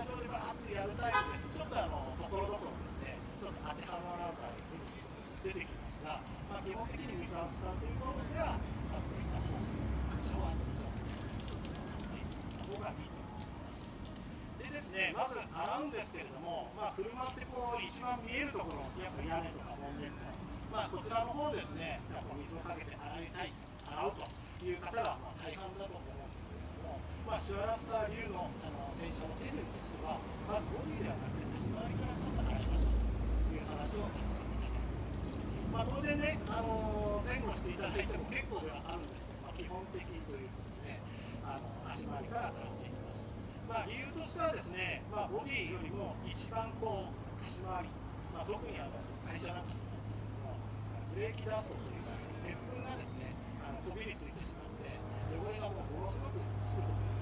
車上でバーってやるタイプですちょっとあのところどころですねちょっと当てはまらない部分出てきますが、まあ、基本的に水を使うというところでは、まあ、こういったホースシャワーとちょっとねた方がいいと思いますでですねまず洗うんですけれども、まあ、車ってこう一番見えるところやっぱ屋根とかボンネットまあ、こちらの方ですね、やっぱ水をかけて洗いたい、洗うという方がまあ大半だと思う。んです、まあ、シュアラスカ流のあの洗車の手順としては、まずボディではなくて、足回りからちょっと洗いましょうという話をさせていただきます。まあ、当然ね、あの前後していただいても結構ではあるんですけど、まあ、基本的ということで、あの足回りから洗っていきます。まあ、理由としてはですね、まあ、ボディよりも一番こう足回り、まあ、特にあの会社なんかそうなんですけども、ブレーキ脱走というか、鉄粉がですね、あのこびりついてしまって、汚れがもうものすごくつくと思う。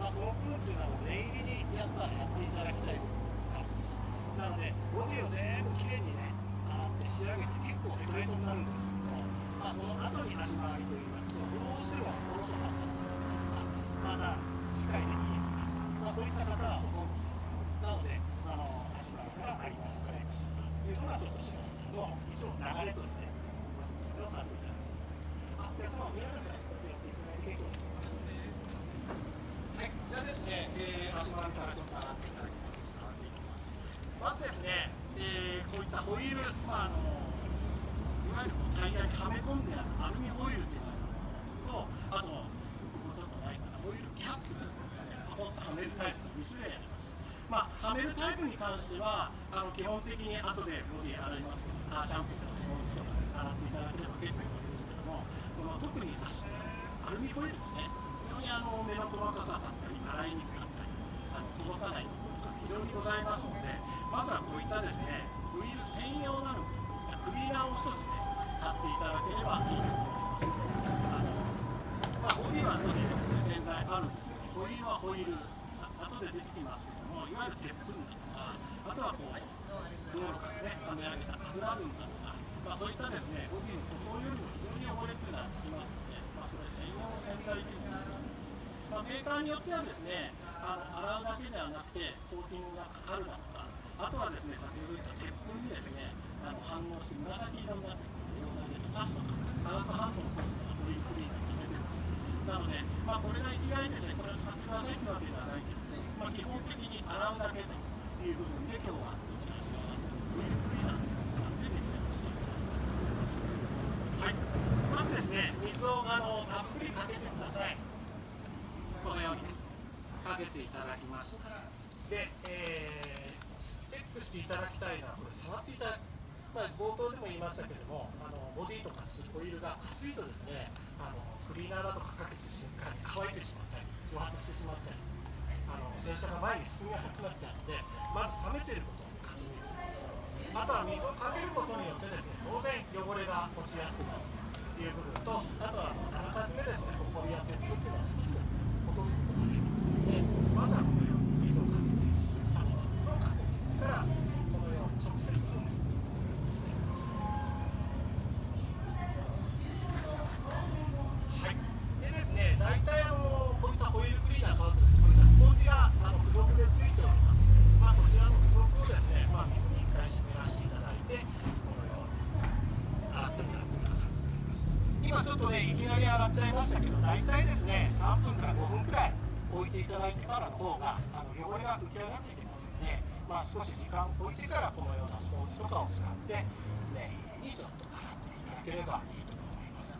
まあ、この部分っていうのはもう念入りにやっぱやっていただきたい部分があるんです。なので、ボディを全部きれいにね、洗って仕上げて結構ヘトヘトになるんですけども、まあ、その後に足回りといいますと、どうしてもおろそかったりするとか、まだ機械でいいとか、まあ、そういった方はほとんどです。なので、あの足回りからありま洗いましょうか。というのがちょっとしますけど、一応流れとしてご説明をさせていただきます。で、そのながらやっていただいて結構です。はい、じゃあですね、えー、足回りからちょっと洗っていただきます。洗っていきます。まずですね、えー、こういったホイール、まああのいわゆるこうタイヤにはめ込んであるアルミホイルっていうのがあと、あともうちょっとないかな、ホイールキャップというのですね、パコッとはめるタイプが2種類あります。まあ、はめるタイプに関しては、あの基本的に後でボディ洗いますけど、カーシャンプーとかスポンジとかで洗っていただければ結構いいんですけども、この特に足アルミホイールですね、非常にあの目の細かかったり、洗いにくかったり、あの届かないところとか非常にございますので、まずはこういったですね、ホイール専用なのクリーナーを一つね、買っていただければいいと思います。あのまあ、ボディはボディで、洗剤あるんですけど、ホイールはホイール、さ後で出てきますけども、いわゆる鉄粉だとか、あとはこう、道路からね、溜め上げた油分だとか、まあ、そういったですね、ボディの塗装よりも非常に汚れっていうのはつきますので、まあ、それ専用の洗剤というのがあるんです。まあ、メーカーによってはですね、あの洗うだけではなくて、コーティングがかかるだとか、あとはですね、先ほど言った鉄粉にですね、あの反応して紫色になってくる溶剤で溶かすとか、化学反応を起こすのがホイークリーナーって出てます。なので、まあ、これが一概にですね、これを使ってくださいというわけではないんですけど、まあ、基本的に洗うだけという部分で、今日はこちら幸せのホイールクリーナーというのを使って実践をしていきたいと思います。はい、まずですね、水をあのたっぷりかけてください。このようにね、かけていただきます。で、えー、チェックしていただきたいのは、これ触っていただく。まあ、冒頭でも言いましたけれども、あのボディとかホイールが熱いとですね、あのクリーナーだとかかけて瞬間に乾いてしまったり、蒸発してしまったり、あの洗車が前に進めなくなっちゃうので、まず冷めていることを確認するんですよ。あとは水をかけることによってですね、当然汚れが落ちやすくなるという部分と、あとはあらかじめですね、ホコリや鉄粉っていうのは少し落とすことができますので、まずはこのように水をかけて、冷めたものを確認してから、なり洗っちゃいましたけど、大体ですね、3分から5分くらい置いていただいてからの方があの汚れが浮き上がってきますので、まあ少し時間を置いてからこのようなスポンジとかを使って念入りにちょっと洗っていただければいいと思います。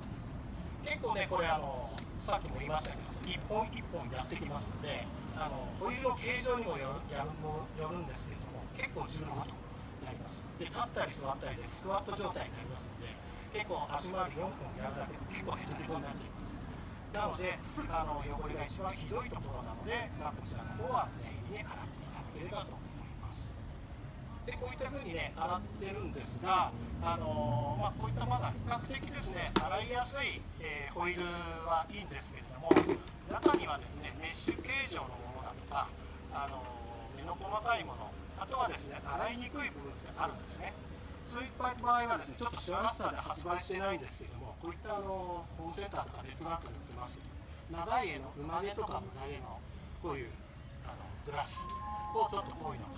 結構ねこれあのさっきも言いましたけど一本一本やってきますのであのホイールの形状にもよるやるもよるんですけれども結構重労働になりますで立ったり座ったりでスクワット状態になりますので結構足回り4分やるだけで結構ヘトヘトになっちゃいますなのであの汚れが一番ひどいところなので、まあ、こちらの方は念入りに洗っていただければと思いますでこういった風にね洗ってるんですが、あのまあ、こういったまだ比較的ですね洗いやすい、えーホイールはいいんですけれども中にはですねメッシュ形状のものだとか、あの目の細かいものあとはですね洗いにくい部分ってあるんですねそういった場合はですねちょっとシュアラスターで発売してないんですけどもこういったあのホームセンターとかネットなんかで売ってます長い絵の馬毛とか胸毛のこういうあのブラシをちょっとこういうの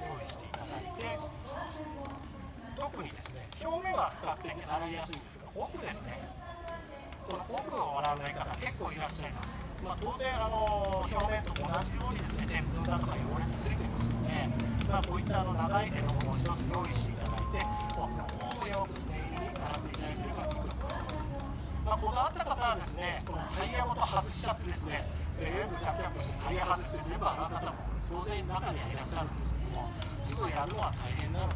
用意していただいて特にですね表面は比較的洗いやすいんですが奥ですねこの奥を洗わない方結構いらっしゃいます、まあ、当然あの表面と同じようにですね天粉だとか汚れがついてますので、まあ、こういったあの長い絵のものを一つ用意していただいて奥の方もよく念入りに洗っていただければいいと思いますまあ、こだわった方はですねこのタイヤごと外しちゃってですね全部着脚してタイヤ外して全部洗う方も当然中にはいらっしゃるんですけどもすぐやるのは大変なので、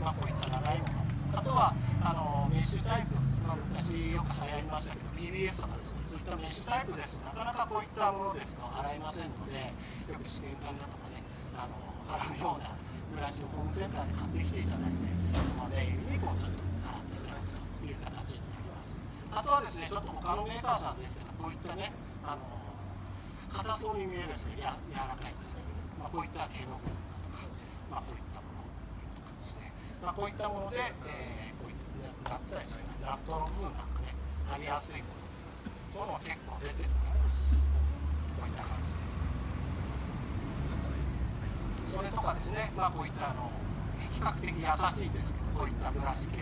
まあ、こういった長いもの。あとはあのメッシュタイプ、まあ、昔よく流行りましたけど BBS とかですねそういったメッシュタイプですとなかなかこういったものですと洗えませんのでよく試験管だとかねあの洗うようなブラシをホームセンターで買ってきていただいて、まあ、念入りにこうちょっと洗っていただくという形になりますあとはですねちょっと他のメーカーさんですけどこういったねあの硬そうに見えるですねや柔らかいんですけど、まあ、こういった毛の部分だとか、まあ、こういったものですね、まあ、こういったもので、えー、こういったナッですねナットの部分なんかね貼りやすいものというのは結構出てると思います。こういった感じで。それとかですねまあこういったあの比較的優しいですけどこういったブラシ系。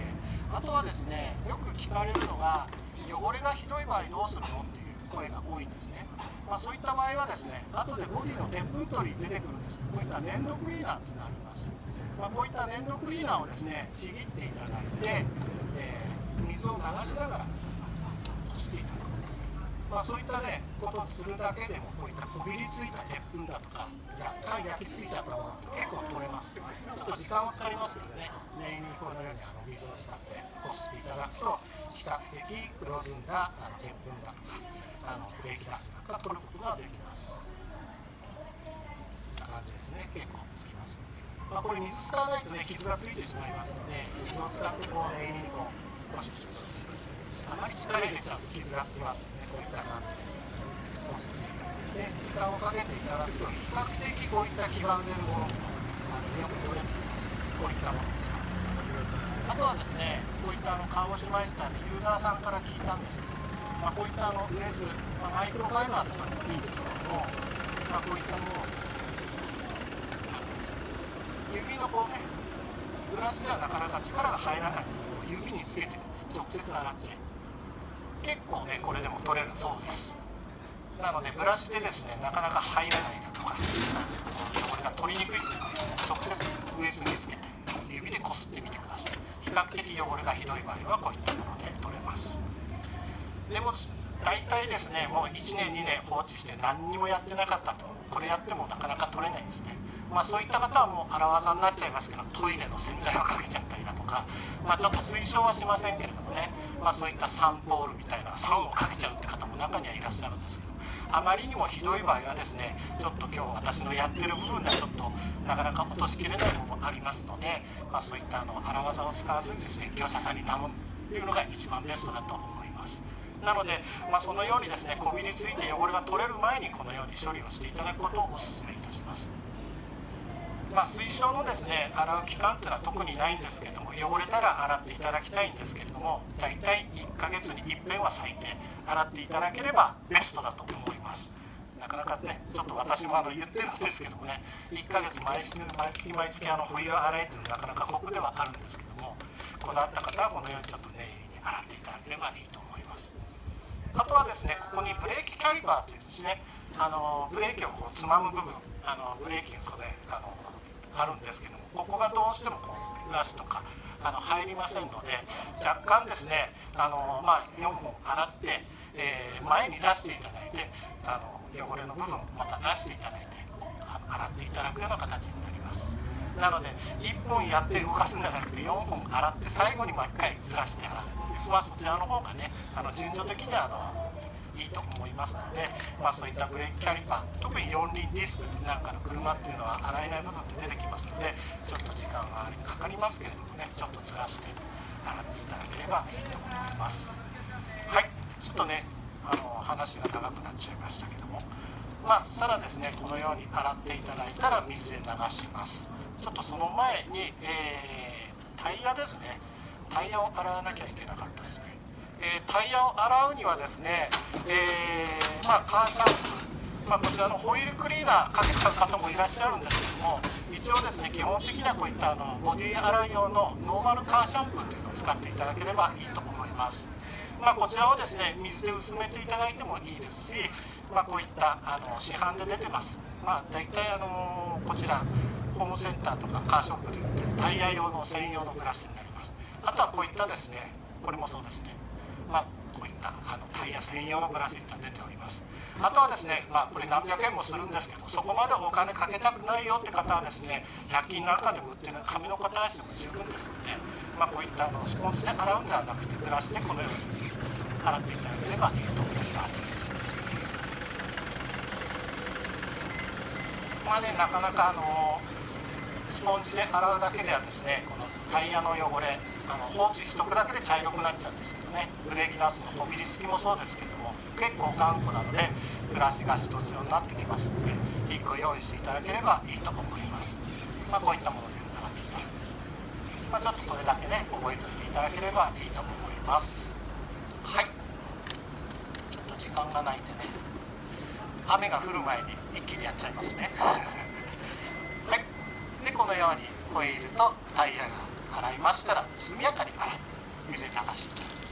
あとはですねよく聞かれるのが汚れがひどい場合どうするの？っていう声が多いんですね、まあ、そういった場合はですね後でボディの鉄粉取り出てくるんですけどこういった粘土クリーナーっていうのがあります、まあ、こういった粘土クリーナーをですねちぎっていただいて、えー、水を流しながらこすっていただく。まあ、そういったねことをするだけでもこういったこびりついた鉄粉だとか若干焼き付いちゃったものって結構取れます。ちょっと時間はかかりますけどね念入りこのようにあの水を使ってこすっていただくと比較的黒ずんだあの鉄粉だとかあのブレーキダスなんか取ることができますこんな感じですね結構つきますまあ、これ水使わないとね傷がついてしまいますので水を使ってこう念入りにこうゴシゴシゴシあまり力入れちゃうと傷がつきますのでこういった感じでこすっていただいて時間をか？けていただくと比較的こういった黄ばんでるものあのよく取れていますこういったものですあとはですねこういったあの看護師マイスターでユーザーさんから聞いたんですけど、まあ、こういったあのウエス、まあ、マイクロファイバーとかでもいいんですけども、まあ、こういったものをですね指のこうねブラシではなかなか力が入らない指につけて直接洗っちゃい結構ねこれでも取れるそうです。なのでブラシでですねなかなか入らないだとか汚れが取りにくいというの直接ウエスにつけて指でこすってみてください。比較的汚れがひどい場合はこういったもので取れます。でも大体ですねもう1年2年放置して何にもやってなかったと。これやってもなかなか取れないんですね。まあ、そういった方はもう荒技になっちゃいますけどトイレの洗剤をかけちゃったりだとか、まあ、ちょっと推奨はしませんけれどもね、まあ、そういったサンポールみたいな酸をかけちゃうって方も中にはいらっしゃるんですけどあまりにもひどい場合はですねちょっと今日私のやってる部分でちょっとなかなか落としきれないのもありますので、まあ、そういったあの荒技を使わずにですね業者さんに頼むっていうのが一番ベストだと思います。なので、まあ、そのようにですねこびりついて汚れが取れる前にこのように処理をしていただくことをお勧めいたします。まあ、推奨のですね洗う期間っていうのは特にないんですけれども汚れたら洗っていただきたいんですけれども大体1ヶ月に一遍は最低洗っていただければベストだと思います。なかなかねちょっと私もあの言ってるんですけどもね1ヶ月毎月毎月毎月あのホイール洗いっていうのはなかなか酷ではあるんですけどもこだわった方はこのようにちょっと念入りに洗っていただければいいと思います。あとはですねここにブレーキキャリバーというですねあのブレーキをこうつまむ部分。あのブレーキがこれあのあるんですけどもここがどうしてもこうブラシとかあの入りませんので若干ですねあの、まあ、4本洗って、えー、前に出していただいてあの汚れの部分をまた出していただいて洗っていただくような形になります。なので1本やって動かすんじゃなくて4本洗って最後にもう1回ずらして洗う、まあ、そちらの方がねあの順序的にはあのいいと思いますので、まあ、そういったブレーキキャリパー特に四輪ディスクなんかの車っていうのは洗えない部分って出てきますのでちょっと時間はかかりますけれどもねちょっとずらして洗っていただければいいと思います。はいちょっとねあの話が長くなっちゃいましたけども。まあしたらですねこのように洗っていただいたら水で流します。ちょっとその前に、えー、タイヤですね。タイヤを洗わなきゃいけなかったですね。えー、タイヤを洗うにはですね、えー、まあ、カーシャンプーまあ、こちらのホイールクリーナーかけちゃう方もいらっしゃるんですけども一応ですね基本的にはこういったあのボディ洗い用のノーマルカーシャンプーというのを使っていただければいいと思います。まあ、こちらをですね水で薄めていただいてもいいですし、まあ、こういったあの市販で出てます、まあ、大体あのこちらホームセンターとかカーショップで売ってるタイヤ用の専用のブラシになります。あとはこういったですねこれもそうですね、まあ、こういったあのタイヤ専用のブラシって出ております。あとはですね、まあ、これ何百円もするんですけどそこまでお金かけたくないよって方はですね100均なんかでも売ってる紙の片足でも十分ですので、まあ、こういったあのスポンジで洗うんではなくてブラシでこのように洗っていただければいいと思います。まあねなかなかあのスポンジで洗うだけではですねこのタイヤの汚れあの放置しとくだけで茶色くなっちゃうんですけどね。ブレーキダスのこびりつきもそうですけども結構頑固なのでブラシが必要になってきますので1個用意していただければいいと思います、まあ、こういったもので洗っていただく、まあ、ちょっとこれだけね覚えておいていただければいいと思います。はい。ちょっと時間がないんでね雨が降る前に一気にやっちゃいますね。このようにホイールとタイヤが洗いましたら速やかに洗い水に流して。